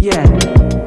Yeah.